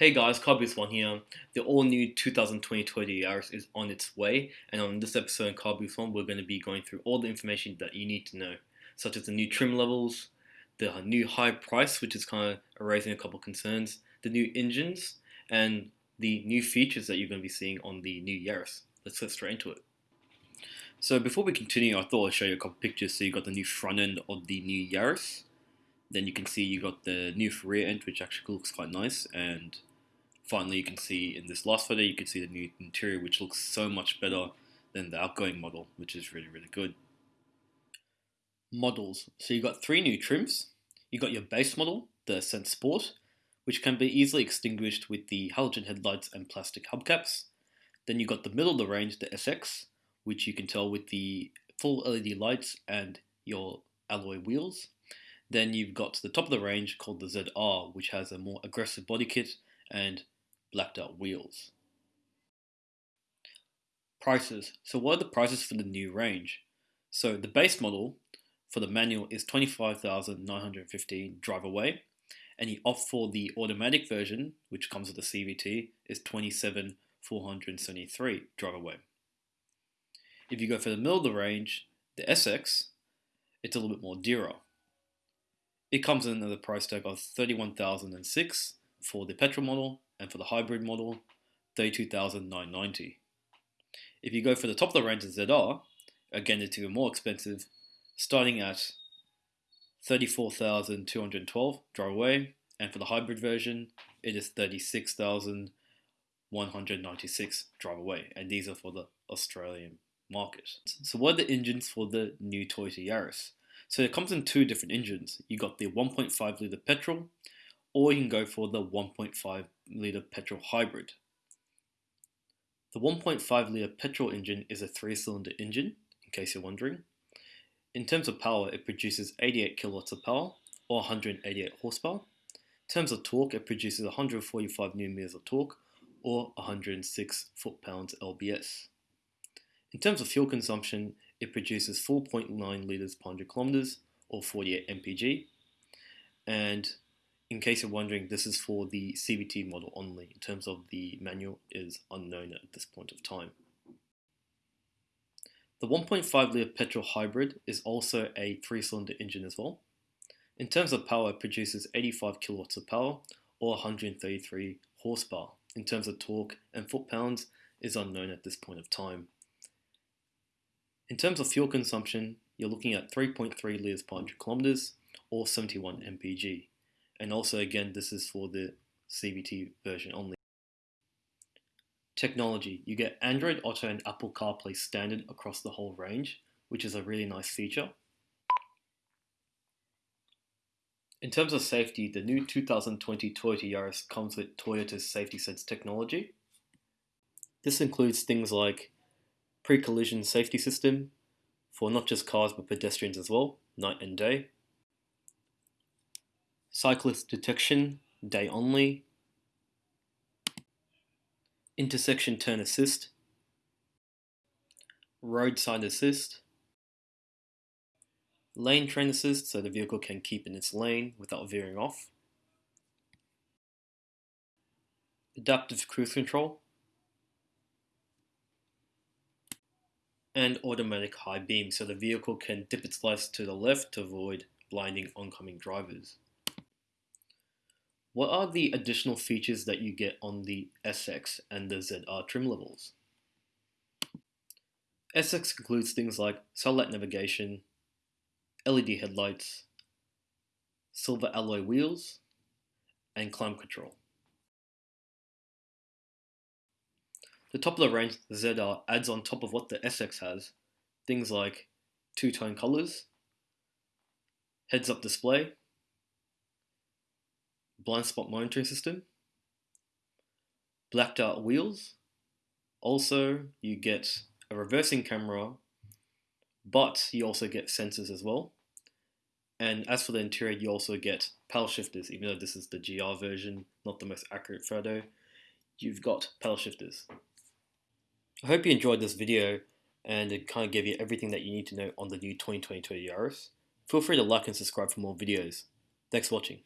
Hey guys, Carboost1 here. The all-new 2020 Toyota Yaris is on its way, and on this episode in Carboost1, we're going to be going through all the information that you need to know, such as the new trim levels, the new high price, which is kind of raising a couple concerns, the new engines, and the new features that you're going to be seeing on the new Yaris. Let's get straight into it. So before we continue, I thought I'd show you a couple pictures. So you got the new front end of the new Yaris. Then you can see you got the new rear end, which actually looks quite nice, and finally you can see in this last photo you can see the new interior which looks so much better than the outgoing model which is really really good. Models. So you got three new trims. You got your base model the Ascent Sport which can be easily extinguished with the halogen headlights and plastic hubcaps. Then you got the middle of the range the SX which you can tell with the full LED lights and your alloy wheels. Then you've got the top of the range called the ZR which has a more aggressive body kit and blacked out wheels. Prices. So what are the prices for the new range? So the base model for the manual is 25,915 drive away and the opt for the automatic version which comes with the CVT is 27,473 drive away. If you go for the middle of the range, the SX, it's a little bit more dearer. It comes in at a price tag of 31,006 for the petrol model and for the hybrid model, 32,990. If you go for the top of the range of ZR, again it's even more expensive, starting at 34,212 drive away, and for the hybrid version, it is 36,196 drive away, and these are for the Australian market. So what are the engines for the new Toyota Yaris? So it comes in two different engines. You got the 1.5 litre petrol or you can go for the 1.5 litre petrol hybrid. The 1.5 litre petrol engine is a three cylinder engine, in case you're wondering. In terms of power, it produces 88 kilowatts of power, or 188 horsepower. In terms of torque, it produces 145 newton meters of torque, or 106 foot-pounds lbs. In terms of fuel consumption, it produces 4.9 litres per 100 kilometers, or 48 mpg. And in case you're wondering, this is for the CVT model only. In terms of the manual is unknown at this point of time. The 1.5 litre petrol hybrid is also a three-cylinder engine as well. In terms of power, it produces 85 kilowatts of power or 133 horsepower. In terms of torque and foot-pounds is unknown at this point of time. In terms of fuel consumption, you're looking at 3.3 litres per 100 kilometers or 71 mpg. And also again, this is for the CVT version only. Technology. You get Android Auto and Apple CarPlay standard across the whole range, which is a really nice feature. In terms of safety, the new 2020 Toyota Yaris comes with Toyota's Safety Sense technology. This includes things like pre-collision safety system for not just cars but pedestrians as well, night and day, cyclist detection, day only, intersection turn assist, roadside assist, lane trace assist so the vehicle can keep in its lane without veering off, adaptive cruise control, and automatic high beam so the vehicle can dip its lights to the left to avoid blinding oncoming drivers. What are the additional features that you get on the SX and the ZR trim levels? SX includes things like satellite navigation, LED headlights, silver alloy wheels, and climb control. The top of the range, ZR, adds on top of what the SX has, things like two-tone colors, heads-up display, blind spot monitoring system, blacked out wheels. Also, you get a reversing camera, but you also get sensors as well. And as for the interior, you also get paddle shifters, even though this is the GR version, not the most accurate photo. You've got paddle shifters. I hope you enjoyed this video and it kind of gave you everything that you need to know on the new 2020 Toyota Yaris. Feel free to like and subscribe for more videos. Thanks for watching.